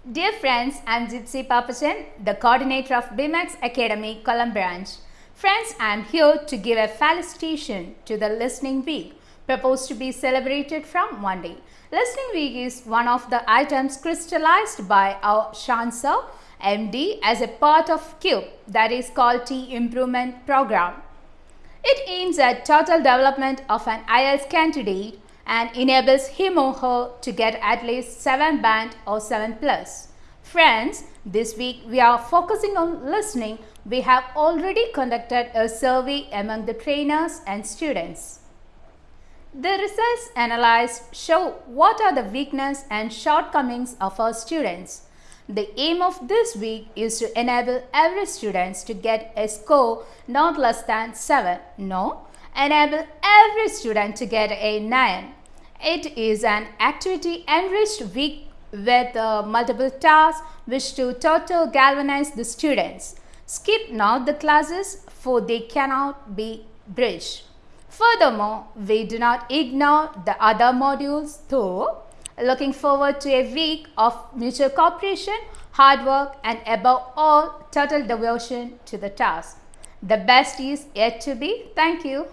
Dear friends, I'm Gypsy Papachan, the coordinator of BMX Academy, Kollam Branch. Friends, I'm here to give a felicitation to the Listening Week, proposed to be celebrated from Monday. Listening Week is one of the items crystallized by our Shansa MD as a part of CUBE, that is called T Improvement Program. It aims at total development of an IELTS candidate and enables him or her to get at least 7 band or 7 plus. Friends, this week we are focusing on listening. We have already conducted a survey among the trainers and students. The results analyzed show what are the weaknesses and shortcomings of our students. The aim of this week is to enable every student to get a score not less than 7. No, enable every student to get a 9. It is an activity enriched week with uh, multiple tasks which to total galvanize the students. Skip not the classes for they cannot be bridged. Furthermore, we do not ignore the other modules though. Looking forward to a week of mutual cooperation, hard work and above all total devotion to the task. The best is yet to be. Thank you.